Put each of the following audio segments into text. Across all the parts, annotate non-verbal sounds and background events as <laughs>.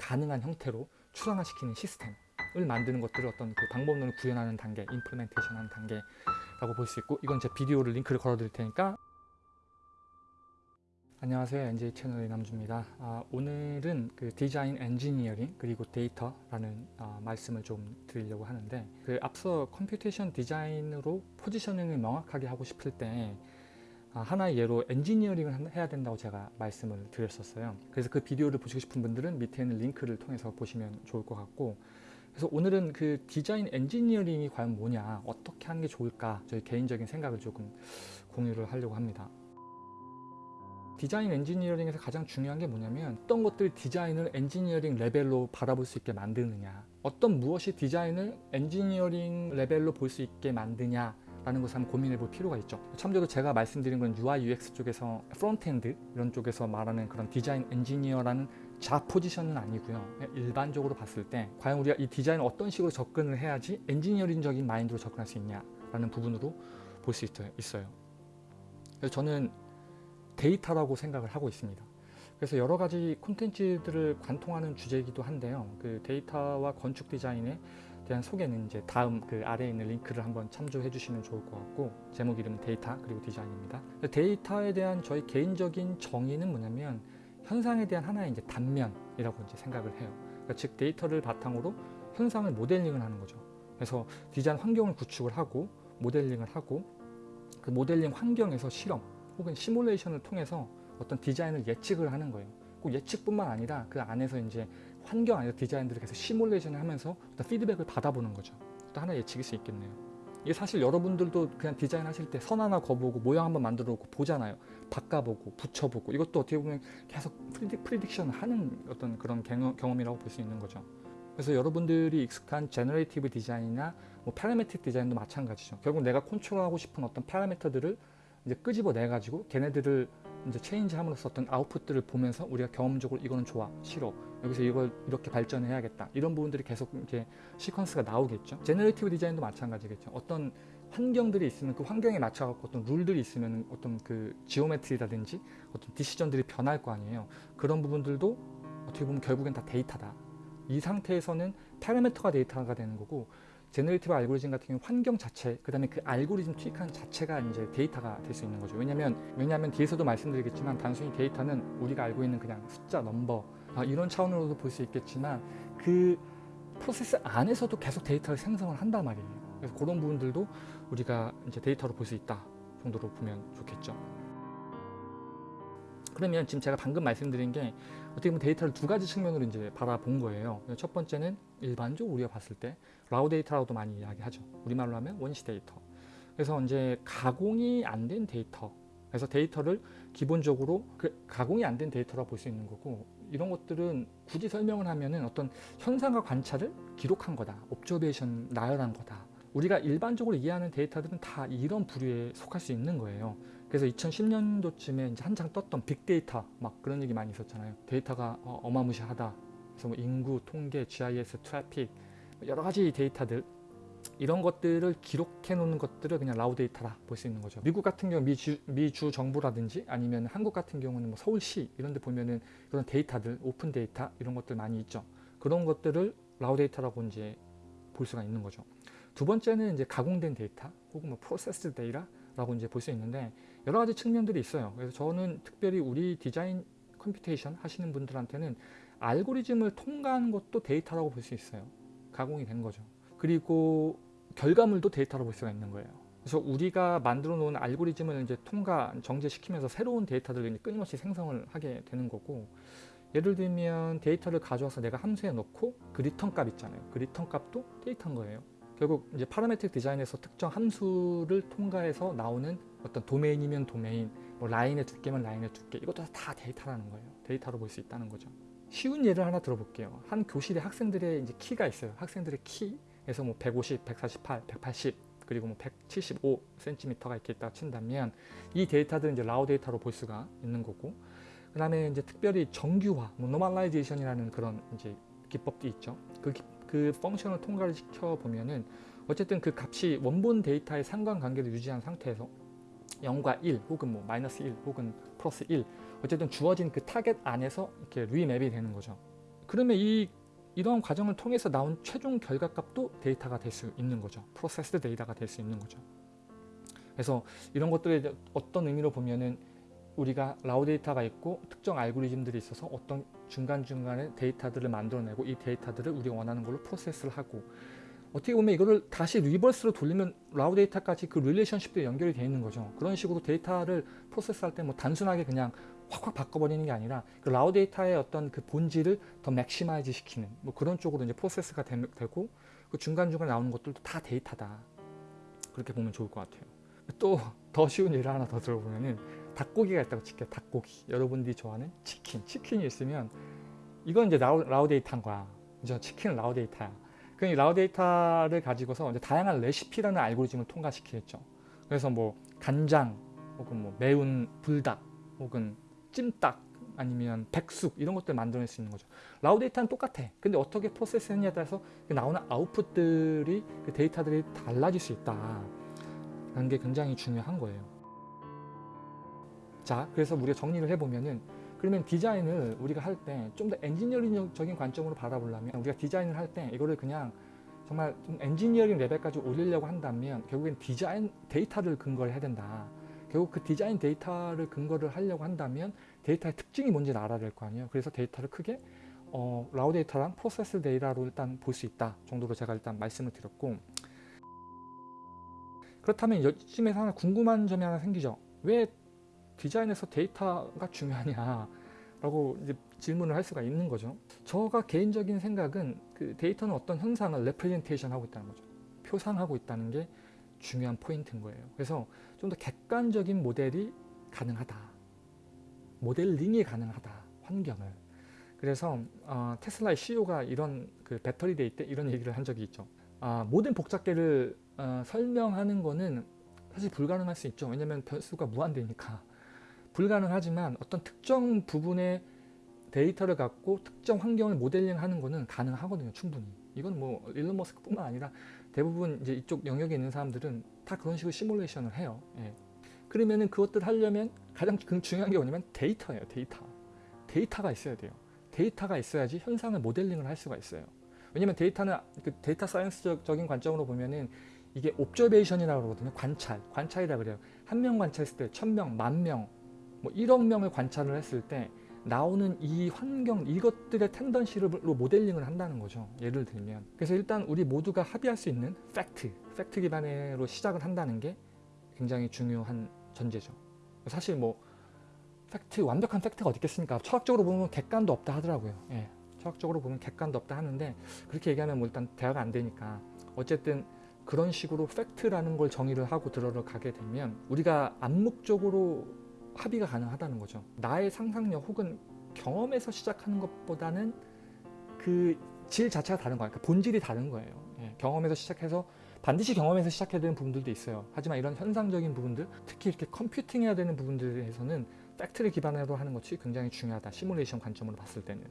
가능한 형태로 출원화시키는 시스템을 만드는 것들을 어떤 그 방법론을 구현하는 단계, implementation 하는 단계라고 볼 수 있고 이건 제 비디오를 링크를 걸어 드릴 테니까. 안녕하세요. NJ 채널의 남주입니다. 아, 오늘은 그 디자인 엔지니어링 그리고 데이터라는 아, 말씀을 좀 드리려고 하는데 그 앞서 computation 디자인으로 positioning을 명확하게 하고 싶을 때 아, 하나의 예로 엔지니어링을 해야 된다고 제가 말씀을 드렸었어요. 그래서 그 비디오를 보시고 싶은 분들은 밑에 있는 링크를 통해서 보시면 좋을 것 같고 그래서 오늘은 그 디자인 엔지니어링이 과연 뭐냐 어떻게 하는 게 좋을까 저희 개인적인 생각을 조금 공유를 하려고 합니다. 디자인 엔지니어링에서 가장 중요한 게 뭐냐면 어떤 것들 디자인을 엔지니어링 레벨로 바라볼 수 있게 만드느냐 어떤 무엇이 디자인을 엔지니어링 레벨로 볼 수 있게 만드냐 라는 것을 한번 고민해 볼 필요가 있죠 참고로 제가 말씀드린 건 UI UX 쪽에서 frontend 이런 쪽에서 말하는 그런 디자인 엔지니어라는 자 포지션은 아니고요 일반적으로 봤을 때 과연 우리가 이 디자인을 어떤 식으로 접근을 해야지 엔지니어링적인 마인드로 접근할 수 있냐 라는 부분으로 볼 수 있어요 그래서 저는 데이터라고 생각을 하고 있습니다. 그래서 여러 가지 콘텐츠들을 관통하는 주제이기도 한데요. 그 데이터와 건축 디자인에 대한 소개는 이제 다음 그 아래에 있는 링크를 한번 참조해 주시면 좋을 것 같고 제목 이름은 데이터 그리고 디자인입니다. 데이터에 대한 저희 개인적인 정의는 뭐냐면 현상에 대한 하나의 이제 단면이라고 이제 생각을 해요. 그러니까 즉 데이터를 바탕으로 현상을 모델링을 하는 거죠. 그래서 디자인 환경을 구축을 하고 모델링을 하고 그 모델링 환경에서 실험 혹은 시뮬레이션을 통해서 어떤 디자인을 예측을 하는 거예요. 꼭 예측뿐만 아니라 그 안에서 이제 환경 안에서 디자인들을 계속 시뮬레이션을 하면서 어떤 피드백을 받아보는 거죠. 또 하나 예측일 수 있겠네요. 이게 사실 여러분들도 그냥 디자인 하실 때 선 하나 그어보고 모양 한번 만들어 놓고 보잖아요. 바꿔보고 붙여보고 이것도 어떻게 보면 계속 predic, prediction을 하는 어떤 그런 경험이라고 볼 수 있는 거죠. 그래서 여러분들이 익숙한 generative 디자인이나 뭐 parametric 디자인도 마찬가지죠. 결국 내가 컨트롤하고 싶은 어떤 파라미터들을 이제 끄집어내 가지고 걔네들을 이제 체인지 함으로써 어떤 아웃풋들을 보면서 우리가 경험적으로 이거는 좋아 싫어 여기서 이걸 이렇게 발전해야겠다. 이런 부분들이 계속 이렇게 시퀀스가 나오겠죠. generative 디자인도 마찬가지겠죠. 어떤 환경들이 있으면 그 환경에 맞춰 갖고 어떤 룰들이 있으면 어떤 그 geometry라든지 어떤 decision들이 변할 거 아니에요. 그런 부분들도 어떻게 보면 결국엔 다 데이터다. 이 상태에서는 파라미터가 데이터가 되는 거고 generative 알고리즘 같은 경우 환경 자체 그 다음에 그 알고리즘 투입하는 자체가 이제 데이터가 될 수 있는 거죠. 왜냐면 왜냐하면 뒤에서도 말씀드리겠지만 단순히 데이터는 우리가 알고 있는 그냥 숫자 넘버 아, 이런 차원으로도 볼 수 있겠지만 그 프로세스 안에서도 계속 데이터를 생성을 한단 말이에요. 그래서 그런 부분들도 우리가 이제 데이터로 볼 수 있다 정도로 보면 좋겠죠. 그러면 지금 제가 방금 말씀드린 게 어떻게 보면 데이터를 두 가지 측면으로 이제 바라본 거예요. 첫 번째는 일반적으로 우리가 봤을 때 raw 데이터라고도 많이 이야기하죠. 우리말로 하면 원시 데이터. 그래서 이제 가공이 안 된 데이터. 그래서 데이터를 기본적으로 그 가공이 안 된 데이터라고 볼수 있는 거고 이런 것들은 굳이 설명을 하면은 어떤 현상과 관찰을 기록한 거다. observation 나열한 거다. 우리가 일반적으로 이해하는 데이터들은 다 이런 부류에 속할 수 있는 거예요. 그래서 2010년도쯤에 이제 한창 떴던 빅데이터 막 그런 얘기 많이 있었잖아요. 데이터가 어, 어마무시하다. 그래서 뭐 인구, 통계, GIS, 트래픽 여러 가지 데이터들 이런 것들을 기록해 놓는 것들을 그냥 raw 데이터라 볼 수 있는 거죠. 미국 같은 경우 미주, 미주 정부라든지 아니면 한국 같은 경우는 뭐 서울시 이런 데 보면은 그런 데이터들 오픈 데이터 이런 것들 많이 있죠. 그런 것들을 raw 데이터라고 이제 볼 수가 있는 거죠. 두 번째는 이제 가공된 데이터 혹은 뭐 프로세스 데이터라고 이제 볼 수 있는데 여러 가지 측면들이 있어요. 그래서 저는 특별히 우리 디자인 computation 하시는 분들한테는 알고리즘을 통과하는 것도 데이터라고 볼 수 있어요. 가공이 된 거죠. 그리고 결과물도 데이터로 볼 수가 있는 거예요. 그래서 우리가 만들어 놓은 알고리즘을 이제 통과, 정제시키면서 새로운 데이터들을 끊임없이 생성을 하게 되는 거고 예를 들면 데이터를 가져와서 내가 함수에 넣고 그 리턴 값 있잖아요. 그 리턴 값도 데이터인 거예요. 결국 이제 parametric 디자인에서 특정 함수를 통과해서 나오는 어떤 도메인이면 도메인, 뭐 라인의 두께면 라인의 두께 이것도 다 데이터라는 거예요. 데이터로 볼 수 있다는 거죠. 쉬운 예를 하나 들어볼게요. 한 교실에 학생들의 이제 키가 있어요. 학생들의 키에서 뭐 150, 148, 180 그리고 뭐 175cm가 이렇게 있다 친다면 이 데이터들은 이제 raw 데이터로 볼 수가 있는 거고 그 다음에 이제 특별히 정규화, 뭐 normalization이라는 그런 이제 기법도 있죠. 그, 그 function을 통과를 시켜 보면은 어쨌든 그 값이 원본 데이터의 상관관계를 유지한 상태에서 0과 1 혹은 뭐 마이너스 1 혹은 플러스 1 어쨌든 주어진 그 타겟 안에서 이렇게 remap이 되는 거죠. 그러면 이 이런 과정을 통해서 나온 최종 결과값도 데이터가 될 수 있는 거죠. 프로세스 데이터가 될 수 있는 거죠. 그래서 이런 것들에 어떤 의미로 보면은 우리가 raw 데이터가 있고 특정 알고리즘들이 있어서 어떤 중간중간에 데이터들을 만들어내고 이 데이터들을 우리가 원하는 걸로 프로세스를 하고 어떻게 보면 이거를 다시 reverse로 돌리면 raw 데이터까지 그 relationship도 연결이 되어 있는 거죠. 그런 식으로 데이터를 프로세스할 때 뭐 단순하게 그냥 확확 바꿔버리는 게 아니라 그 raw 데이터의 어떤 그 본질을 더 maximize 시키는 뭐 그런 쪽으로 이제 프로세스가 되, 되고 그 중간중간 나오는 것들도 다 데이터다. 그렇게 보면 좋을 것 같아요. 또 더 쉬운 예를 하나 더 들어보면은 닭고기가 있다고 칠게요. 닭고기. 여러분들이 좋아하는 치킨. 치킨이 있으면 이건 이제 raw, 데이터인 거야. 그죠? 치킨은 raw 데이터야. 그 raw 데이터를 가지고서 이제 다양한 레시피라는 알고리즘을 통과시키겠죠. 그래서 뭐 간장 혹은 뭐 매운 불닭 혹은 찜닭 아니면 백숙 이런 것들 만들어낼 수 있는 거죠. 라우 데이터는 똑같아. 근데 어떻게 프로세스 했냐에 따라서 그 나오는 아웃풋들이 그 데이터들이 달라질 수 있다. 라는 게 굉장히 중요한 거예요. 자, 그래서 우리가 정리를 해보면은 그러면 디자인을 우리가 할 때 좀 더 엔지니어링적인 관점으로 바라보려면 우리가 디자인을 할 때 이거를 그냥 정말 좀 엔지니어링 레벨까지 올리려고 한다면 결국엔 디자인 데이터를 근거를 해야 된다. 결국 그 디자인 데이터를 근거를 하려고 한다면 데이터의 특징이 뭔지를 알아야 될 거 아니에요. 그래서 데이터를 크게 어, raw 데이터랑 프로세스 데이터로 일단 볼 수 있다 정도로 제가 일단 말씀을 드렸고 그렇다면 이쯤에서 하나 궁금한 점이 하나 생기죠. 왜 디자인에서 데이터가 중요하냐 라고 이제 질문을 할 수가 있는 거죠. 저가 개인적인 생각은 그 데이터는 어떤 현상을 representation 하고 있다는 거죠. 표상하고 있다는 게 중요한 포인트인 거예요. 그래서 좀 더 객관적인 모델이 가능하다. 모델링이 가능하다. 환경을. 그래서 어, 테슬라의 CEO가 이런 그 배터리 day 때 이런 얘기를 한 적이 있죠. 아, 모든 복잡계를 어, 설명하는 거는 사실 불가능할 수 있죠. 왜냐하면 변수가 무한대니까. 불가능하지만 어떤 특정 부분의 데이터를 갖고 특정 환경을 모델링하는 거는 가능하거든요. 충분히. 이건 뭐 일론 머스크뿐만 아니라 대부분 이제 이쪽 영역에 있는 사람들은 다 그런 식으로 시뮬레이션을 해요. 예. 그러면은 그것들 하려면 가장 중요한 게 뭐냐면 데이터예요. 데이터. 데이터가 있어야 돼요. 데이터가 있어야지 현상을 모델링을 할 수가 있어요. 왜냐면 데이터는 그 data science적인 관점으로 보면은 이게 observation이라고 그러거든요. 관찰. 관찰이라 그래요. 한 명 관찰했을 때 천 명, 만 명, 뭐 1억 명을 관찰을 했을 때 나오는 이 환경 이것들의 tendency로 모델링을 한다는 거죠. 예를 들면 그래서 일단 우리 모두가 합의할 수 있는 팩트, 팩트 기반으로 시작을 한다는 게 굉장히 중요한 전제죠. 사실 뭐 팩트 완벽한 팩트가 어디 있겠습니까? 철학적으로 보면 객관도 없다 하더라고요. 예, 철학적으로 보면 객관도 없다 하는데 그렇게 얘기하면 뭐 일단 대화가 안 되니까 어쨌든 그런 식으로 팩트라는 걸 정의를 하고 들어가게 되면 우리가 암묵적으로 합의가 가능하다는 거죠. 나의 상상력 혹은 경험에서 시작하는 것보다는 그 질 자체가 다른 거예요. 그러니까 본질이 다른 거예요. 예, 경험에서 시작해서 반드시 경험에서 시작해야 되는 부분들도 있어요. 하지만 이런 현상적인 부분들, 특히 이렇게 컴퓨팅해야 되는 부분들에 대해서는 팩트를 기반으로 하는 것이 굉장히 중요하다. 시뮬레이션 관점으로 봤을 때는.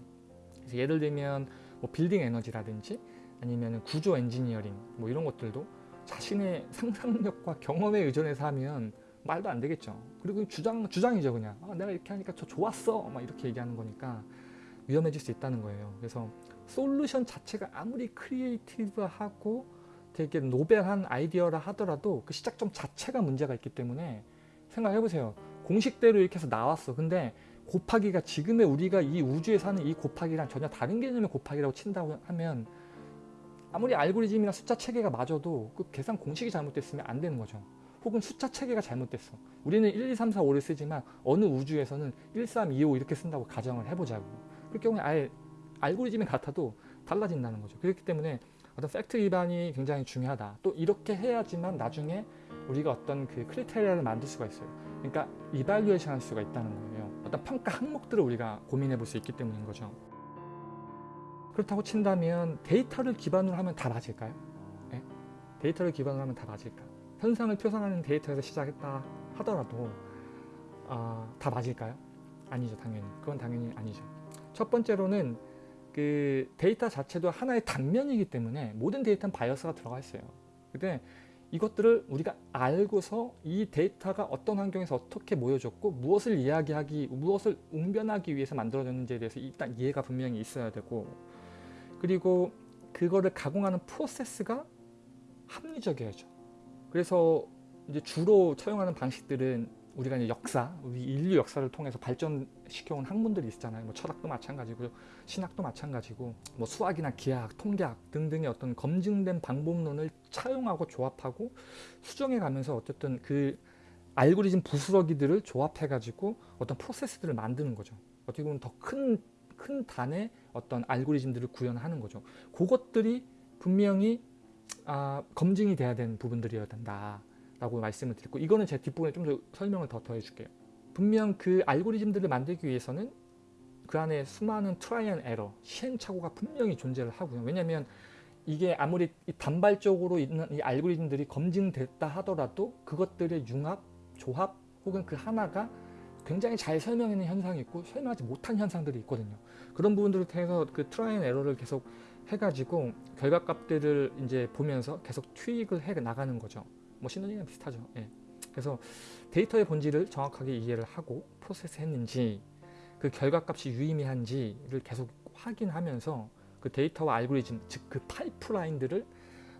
그래서 예를 들면 뭐 빌딩 에너지라든지 아니면 구조 엔지니어링 뭐 이런 것들도 자신의 상상력과 경험에 의존해서 하면 말도 안 되겠죠. 그리고 주장 주장이죠 그냥. 아, 내가 이렇게 하니까 저 좋았어. 막 이렇게 얘기하는 거니까 위험해질 수 있다는 거예요. 그래서 솔루션 자체가 아무리 creative하고 되게 novel한 아이디어라 하더라도 그 시작점 자체가 문제가 있기 때문에 생각해 보세요. 공식대로 이렇게 해서 나왔어. 근데 곱하기가 지금의 우리가 이 우주에 사는 이 곱하기랑 전혀 다른 개념의 곱하기라고 친다고 하면 아무리 알고리즘이나 숫자 체계가 맞아도 그 계산 공식이 잘못됐으면 안 되는 거죠. 혹은 숫자 체계가 잘못됐어. 우리는 1, 2, 3, 4, 5를 쓰지만 어느 우주에서는 1, 3, 2, 5 이렇게 쓴다고 가정을 해보자고. 그럴 경우에 아예 알고리즘이 같아도 달라진다는 거죠. 그렇기 때문에 어떤 팩트 기반이 굉장히 중요하다. 또 이렇게 해야지만 나중에 우리가 어떤 그 criteria를 만들 수가 있어요. 그러니까 evaluation 할 수가 있다는 거예요. 어떤 평가 항목들을 우리가 고민해 볼 수 있기 때문인 거죠. 그렇다고 친다면 데이터를 기반으로 하면 다 맞을까요? 네? 데이터를 기반으로 하면 다 맞을까? 현상을 표상하는 데이터에서 시작했다 하더라도 어, 다 맞을까요? 아니죠 당연히 그건 당연히 아니죠 첫 번째로는 그 데이터 자체도 하나의 단면이기 때문에 모든 데이터는 bias가 들어가 있어요 근데 이것들을 우리가 알고서 이 데이터가 어떤 환경에서 어떻게 모여졌고 무엇을 이야기하기 무엇을 웅변하기 위해서 만들어졌는지에 대해서 일단 이해가 분명히 있어야 되고 그리고 그거를 가공하는 프로세스가 합리적이어야죠. 그래서 이제 주로 처용하는 방식들은 우리가 이제 역사, 우리 인류 역사를 통해서 발전시켜온 학문들이 있잖아요. 뭐 철학도 마찬가지고 신학도 마찬가지고 뭐 수학이나 기하학, 통계학 등등의 어떤 검증된 방법론을 차용하고 조합하고 수정해 가면서 어쨌든 그 알고리즘 부스러기들을 조합해 가지고 어떤 프로세스들을 만드는 거죠. 어떻게 보면 더 큰큰 단의 어떤 알고리즘들을 구현하는 거죠. 그것들이 분명히 아, 검증이 돼야 되는 부분들이어야 된다. 라고 말씀을 드렸고 이거는 제 뒷부분에 좀 더 설명을 더 더해 줄게요. 분명 그 알고리즘들을 만들기 위해서는 그 안에 수많은 try and error, 시행착오가 분명히 존재를 하고요. 왜냐하면 이게 아무리 단발적으로 있는 이 알고리즘들이 검증됐다 하더라도 그것들의 융합, 조합 혹은 그 하나가 굉장히 잘 설명하는 현상이 있고 설명하지 못한 현상들이 있거든요. 그런 부분들을 통해서 그 try and error를 계속 해가지고 결과값들을 이제 보면서 계속 tweak을 해 나가는 거죠. 뭐 신호링이랑 비슷하죠. 예. 그래서 데이터의 본질을 정확하게 이해를 하고 프로세스 했는지 그 결과값이 유의미한지를 계속 확인하면서 그 데이터와 알고리즘 즉 그 파이프라인들을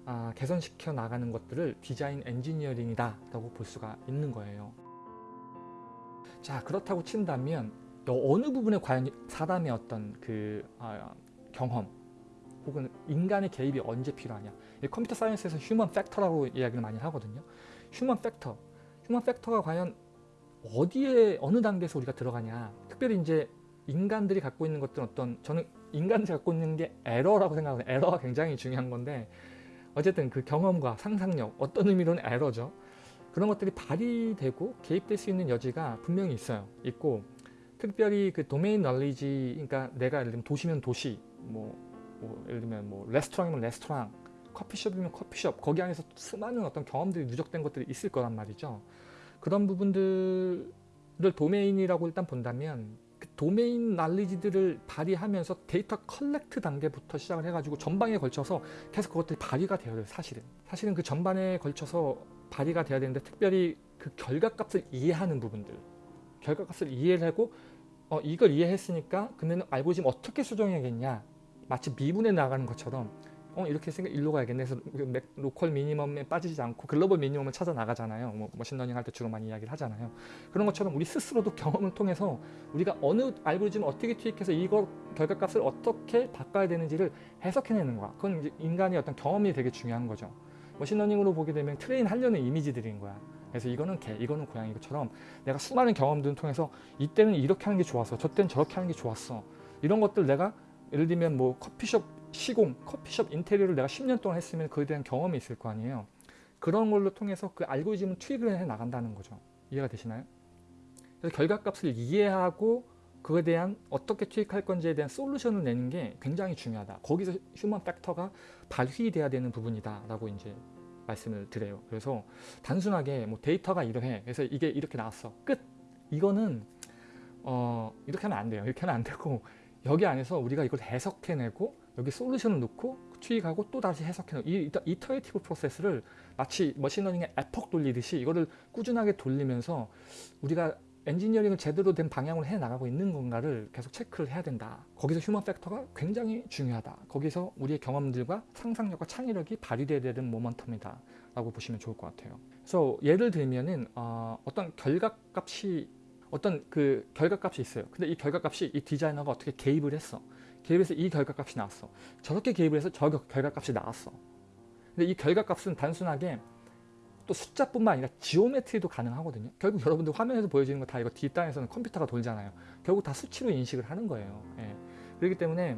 아, 개선시켜 나가는 것들을 디자인 엔지니어링이다 라고 볼 수가 있는 거예요. 자 그렇다고 친다면 어느 부분에 과연 사람의 어떤 그 아, 경험 혹은 인간의 개입이 언제 필요하냐. computer science에서 human factor라고 이야기를 많이 하거든요. human factor human factor가 과연 어디에 어느 단계에서 우리가 들어가냐. 특별히 이제 인간들이 갖고 있는 것들은 어떤 저는 인간들이 갖고 있는 게 에러라고 생각하거든요. 에러가 굉장히 중요한 건데 어쨌든 그 경험과 상상력 어떤 의미로는 에러죠. 그런 것들이 발휘되고 개입될 수 있는 여지가 분명히 있어요. 있고 특별히 그 도메인 널리지 그러니까 내가 예를 들면 도시면 도시 뭐, 뭐 예를 들면 뭐 레스토랑이면 레스토랑 커피숍이면 커피숍 거기 안에서 수많은 어떤 경험들이 누적된 것들이 있을 거란 말이죠. 그런 부분들을 domain이라고 일단 본다면 그 domain knowledge들을 발휘하면서 데이터 collect 단계부터 시작을 해가지고 전반에 걸쳐서 계속 그것들이 발휘가 되어야 돼요 사실은. 사실은 그 전반에 걸쳐서 발휘가 돼야 되는데 특별히 그 결과값을 이해하는 부분들. 결과값을 이해를 하고 어, 이걸 이해했으니까 그러면 알고리즘 어떻게 수정해야겠냐 마치 미분해 나가는 것처럼 어 이렇게 했으니까 일로 가야겠네. 해서 그 local minimum에 빠지지 않고 global minimum을 찾아 나가잖아요. 뭐 머신러닝 할 때 주로 많이 이야기를 하잖아요. 그런 것처럼 우리 스스로도 경험을 통해서 우리가 어느 알고리즘을 어떻게 투입해서 이거 결과값을 어떻게 바꿔야 되는지를 해석해내는 거야. 그건 이제 인간의 어떤 경험이 되게 중요한 거죠. 머신러닝으로 보게 되면 train 하려는 이미지들인 거야. 그래서 이거는 개, 이거는 고양이 것처럼 내가 수많은 경험들을 통해서 이때는 이렇게 하는 게 좋았어 저때는 저렇게 하는 게 좋았어. 이런 것들 내가 예를 들면 뭐 커피숍 시공, 커피숍 인테리어를 내가 10년 동안 했으면 그에 대한 경험이 있을 거 아니에요. 그런 걸로 통해서 그 알고리즘을 투입을 해 나간다는 거죠. 이해가 되시나요? 그래서 결과값을 이해하고 그에 대한 어떻게 투입할 건지에 대한 솔루션을 내는 게 굉장히 중요하다. 거기서 human factor가 발휘돼야 되는 부분이다 라고 이제 말씀을 드려요. 그래서 단순하게 뭐 데이터가 이러해. 그래서 이게 이렇게 나왔어. 끝! 이거는 어 이렇게 하면 안 돼요. 이렇게 하면 안 되고 여기 안에서 우리가 이걸 해석해내고 여기 솔루션을 넣고 투입하고 또 다시 해석해내고 이 iterative process를 마치 머신러닝의 epoch 돌리듯이 이거를 꾸준하게 돌리면서 우리가 엔지니어링을 제대로 된 방향으로 해나가고 있는 건가를 계속 체크를 해야 된다. 거기서 human factor가 굉장히 중요하다. 거기서 우리의 경험들과 상상력과 창의력이 발휘되어야 되는 momentum이다. 라고 보시면 좋을 것 같아요. 그래서 예를 들면 은 어, 어떤 결과값이 어떤 그 결과값이 있어요. 근데 이 결과값이 이 디자이너가 어떻게 개입을 했어. 개입해서 이 결과값이 나왔어. 저렇게 개입을 해서 저 결과값이 나왔어. 근데 이 결과값은 단순하게 또 숫자뿐만 아니라 geometry도 가능하거든요. 결국 여러분들 화면에서 보여지는 거 다 이거 뒷단에서는 컴퓨터가 돌잖아요. 결국 다 수치로 인식을 하는 거예요. 예. 그렇기 때문에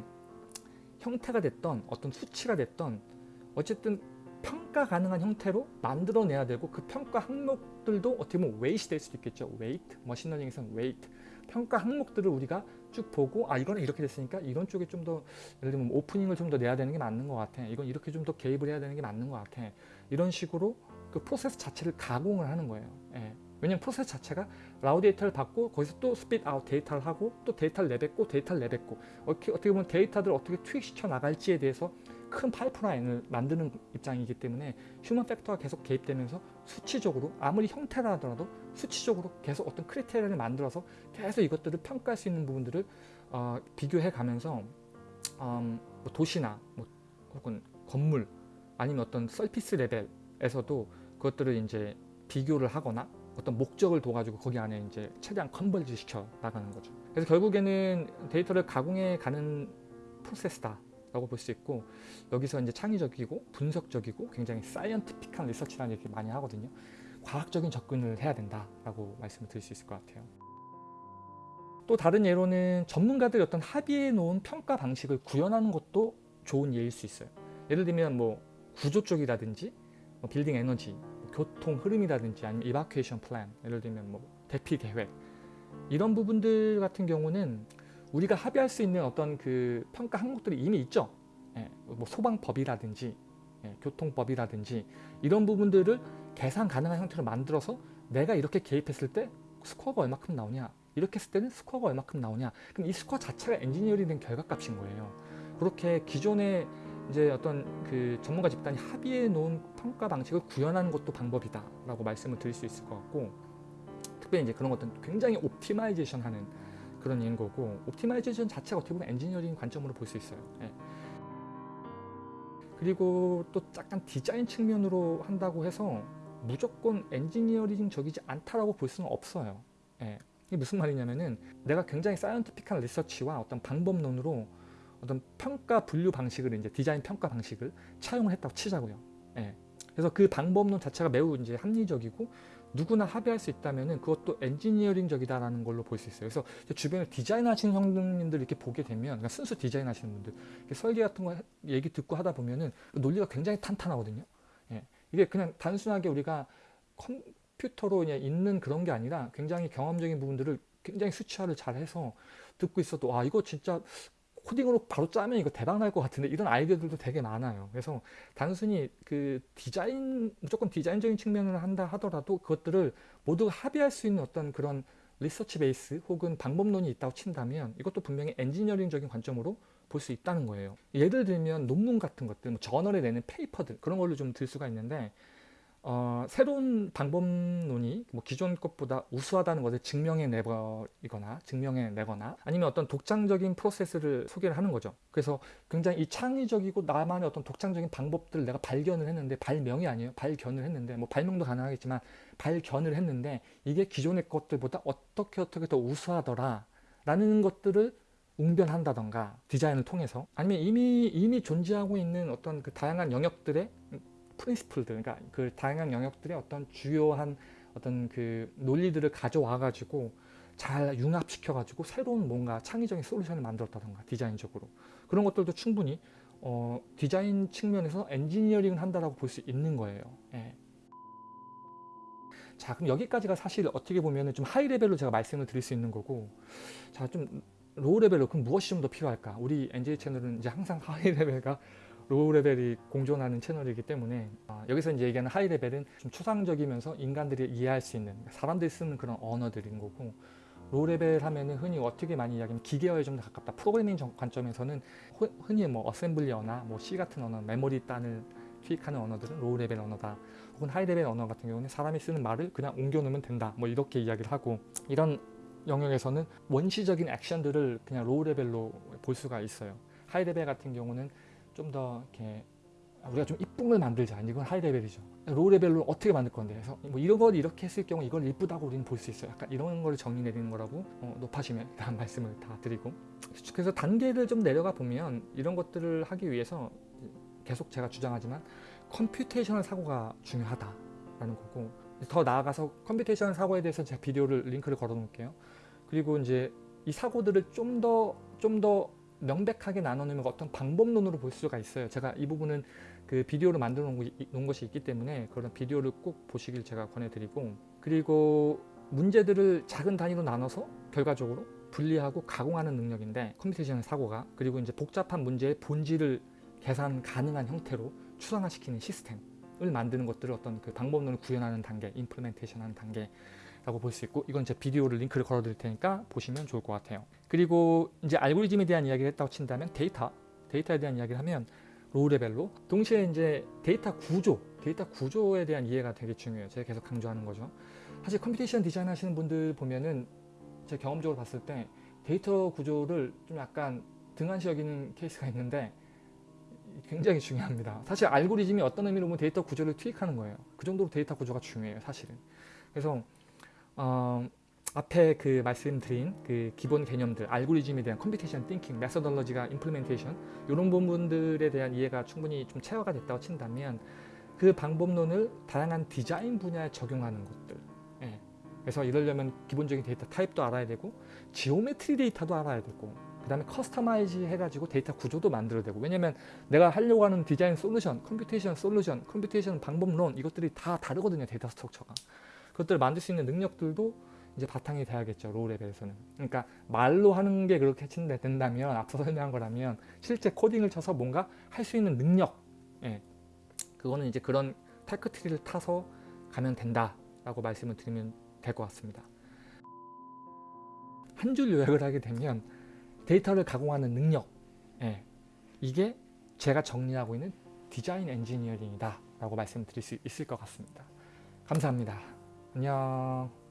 형태가 됐던 어떤 수치가 됐던 어쨌든 평가 가능한 형태로 만들어내야 되고 그 평가 항목들도 어떻게 보면 weight 될 수도 있겠죠. weight, 머신러닝에서는 weight. 평가 항목들을 우리가 쭉 보고 아 이거는 이렇게 됐으니까 이런 쪽에 좀 더 예를 들면 오프닝을 좀 더 내야 되는 게 맞는 것 같아. 이건 이렇게 좀 더 개입을 해야 되는 게 맞는 것 같아. 이런 식으로 그 프로세스 자체를 가공을 하는 거예요. 예. 왜냐면 프로세스 자체가 raw data를 받고 거기서 또 spit out 데이터를 하고 또 데이터를 내뱉고 데이터를 내뱉고 어떻게, 어떻게 보면 데이터들을 어떻게 투입시켜 나갈지에 대해서 큰 파이프라인을 만드는 입장이기 때문에 human factor가 계속 개입되면서 수치적으로 아무리 형태라 하더라도 수치적으로 계속 어떤 criteria를 만들어서 계속 이것들을 평가할 수 있는 부분들을 어, 비교해 가면서 음, 뭐 도시나 뭐 혹은 건물 아니면 어떤 surface 레벨에서도 그것들을 이제 비교를 하거나 어떤 목적을 둬가지고 거기 안에 이제 최대한 converge 시켜 나가는 거죠. 그래서 결국에는 데이터를 가공해 가는 프로세스다 라고 볼 수 있고 여기서 이제 창의적이고 분석적이고 굉장히 scientific한 리서치라는 얘기 많이 하거든요. 과학적인 접근을 해야 된다라고 말씀을 드릴 수 있을 것 같아요. 또 다른 예로는 전문가들이 어떤 합의해 놓은 평가 방식을 구현하는 것도 좋은 예일 수 있어요. 예를 들면 뭐 구조 쪽이라든지 뭐 빌딩 에너지, 교통 흐름이라든지 아니면 evacuation plan, 예를 들면 뭐 대피 계획 이런 부분들 같은 경우는 우리가 합의할 수 있는 어떤 그 평가 항목들이 이미 있죠. 예, 뭐 소방법이라든지 예, 교통법이라든지 이런 부분들을 계산 가능한 형태로 만들어서 내가 이렇게 개입했을 때 스코어가 얼마큼 나오냐 이렇게 했을 때는 스코어가 얼마큼 나오냐 그럼 이 스코어 자체가 엔지니어링 된 결과값인 거예요 그렇게 기존의 이제 어떤 그 전문가 집단이 합의해 놓은 평가 방식을 구현하는 것도 방법이다 라고 말씀을 드릴 수 있을 것 같고 특별히 이제 그런 것들은 굉장히 optimization 하는 그런 예인 거고 optimization 자체가 어떻게 보면 엔지니어링 관점으로 볼 수 있어요 예. 그리고 또 약간 디자인 측면으로 한다고 해서 무조건 엔지니어링적이지 않다라고 볼 수는 없어요 예. 이게 무슨 말이냐면은 내가 굉장히 사이언티픽한 리서치와 어떤 방법론으로 어떤 평가 분류 방식을 이제 디자인 평가 방식을 차용을 했다고 치자고요. 예. 그래서 그 방법론 자체가 매우 이제 합리적이고 누구나 합의할 수 있다면은 그것도 엔지니어링적이다라는 걸로 볼 수 있어요. 그래서 주변에 디자인하시는 형님들 이렇게 보게 되면 그러니까 순수 디자인하시는 분들 설계 같은 거 얘기 듣고 하다 보면은 논리가 굉장히 탄탄하거든요. 예. 이게 그냥 단순하게 우리가 컴퓨터로 그냥 있는 그런 게 아니라 굉장히 경험적인 부분들을 굉장히 수치화를 잘 해서 듣고 있어도 아 이거 진짜 코딩으로 바로 짜면 이거 대박 날 것 같은데 이런 아이디어들도 되게 많아요. 그래서 단순히 그 디자인 무조건 디자인적인 측면을 한다 하더라도 그것들을 모두 합의할 수 있는 어떤 그런 리서치 베이스 혹은 방법론이 있다고 친다면 이것도 분명히 엔지니어링적인 관점으로 볼 수 있다는 거예요. 예를 들면 논문 같은 것들, 뭐 저널에 내는 페이퍼들 그런 걸로 좀 들 수가 있는데 어, 새로운 방법론이 뭐 기존 것보다 우수하다는 것을 증명해 내거나 증명해 내거나 아니면 어떤 독창적인 프로세스를 소개를 하는 거죠. 그래서 굉장히 이 창의적이고 나만의 어떤 독창적인 방법들을 내가 발견을 했는데 발명이 아니에요. 발견을 했는데 뭐 발명도 가능하겠지만 발견을 했는데 이게 기존의 것들보다 어떻게 어떻게 더 우수하더라 라는 것들을 웅변한다던가 디자인을 통해서 아니면 이미 이미 존재하고 있는 어떤 그 다양한 영역들의 프린시플들 그러니까 그 다양한 영역들의 어떤 주요한 어떤 그 논리들을 가져와 가지고 잘 융합시켜 가지고 새로운 뭔가 창의적인 솔루션을 만들었다던가 디자인적으로 그런 것들도 충분히 어, 디자인 측면에서 엔지니어링을 한다라고 볼 수 있는 거예요. 예. 자 그럼 여기까지가 사실 어떻게 보면 좀 high level로 제가 말씀을 드릴 수 있는 거고 자 좀 low level로 그럼 무엇이 좀 더 필요할까 우리 NJ 채널은 이제 항상 <laughs> high level과 low level이 공존하는 채널이기 때문에 어, 여기서 이제 얘기하는 high level은 좀 추상적이면서 인간들이 이해할 수 있는 사람들이 쓰는 그런 언어들인 거고 low level 하면은 흔히 어떻게 많이 이야기하면 기계어에 좀 더 가깝다. 프로그래밍 관점에서는 흔히 뭐 어셈블리어나 뭐 C 같은 언어, 메모리 단을 투입하는 언어들은 low level 언어다. 혹은 high level 언어 같은 경우는 사람이 쓰는 말을 그냥 옮겨 놓으면 된다. 뭐 이렇게 이야기를 하고 이런 영역에서는 원시적인 액션들을 그냥 low level로 볼 수가 있어요. high level 같은 경우는 좀 더 이렇게 우리가 좀 이쁨을 만들자. 이건 high level이죠. low level로 어떻게 만들 건데 해서 뭐 이런 걸 이렇게 했을 경우 이걸 이쁘다고 우리는 볼 수 있어요. 약간 이런 걸 정의 내리는 거라고 어, 높아지면 일단 <laughs> 말씀을 다 드리고 그래서 단계를 좀 내려가 보면 이런 것들을 하기 위해서 계속 제가 주장하지만 computational 사고가 중요하다라는 거고 더 나아가서 computational 사고에 대해서 제가 비디오를 링크를 걸어 놓을게요. 그리고 이제 이 사고들을 좀 더 좀더 명백하게 나눠내면 어떤 방법론으로 볼 수가 있어요. 제가 이 부분은 그 비디오를 만들어 놓은 것이 있기 때문에 그런 비디오를 꼭 보시길 제가 권해드리고 그리고 문제들을 작은 단위로 나눠서 결과적으로 분리하고 가공하는 능력인데 computation 사고가 그리고 이제 복잡한 문제의 본질을 계산 가능한 형태로 추상화시키는 시스템을 만드는 것들을 어떤 그 방법론을 구현하는 단계, implementation 하는 단계 라고 볼 수 있고 이건 제 비디오를 링크를 걸어 드릴 테니까 보시면 좋을 것 같아요. 그리고 이제 알고리즘에 대한 이야기를 했다고 친다면 데이터, 데이터에 대한 이야기를 하면 low level로. 동시에 이제 데이터 구조 데이터 구조에 대한 이해가 되게 중요해요. 제가 계속 강조하는 거죠. 사실 computation design 하시는 분들 보면은 제 경험적으로 봤을 때 데이터 구조를 좀 약간 등한시 여기는 케이스가 있는데 굉장히 중요합니다. 사실 알고리즘이 어떤 의미로 보면 데이터 구조를 투입하는 거예요. 그 정도로 데이터 구조가 중요해요 사실은. 그래서 어, 앞에 그 말씀드린 그 기본 개념들, 알고리즘에 대한 computation thinking, methodology가 implementation 이런 부분들에 대한 이해가 충분히 좀 체화가 됐다고 친다면 그 방법론을 다양한 디자인 분야에 적용하는 것들. 예. 그래서 이러려면 기본적인 data type도 알아야 되고 geometry data도 알아야 되고 그 다음에 customize 해가지고 데이터 구조도 만들어야 되고 왜냐면 내가 하려고 하는 design solution, computation solution, computation 방법론 이것들이 다 다르거든요 data structure가 그것들을 만들 수 있는 능력들도 이제 바탕이 돼야겠죠 low level에서는. 그러니까 말로 하는 게 그렇게 친다 된다면 앞서 설명한 거라면 실제 코딩을 쳐서 뭔가 할 수 있는 능력 예. 그거는 이제 그런 tech tree를 타서 가면 된다 라고 말씀을 드리면 될 것 같습니다. 한 줄 요약을 하게 되면 데이터를 가공하는 능력 예. 이게 제가 정리하고 있는 디자인 엔지니어링이다 라고 말씀드릴 수 있을 것 같습니다. 감사합니다. 안녕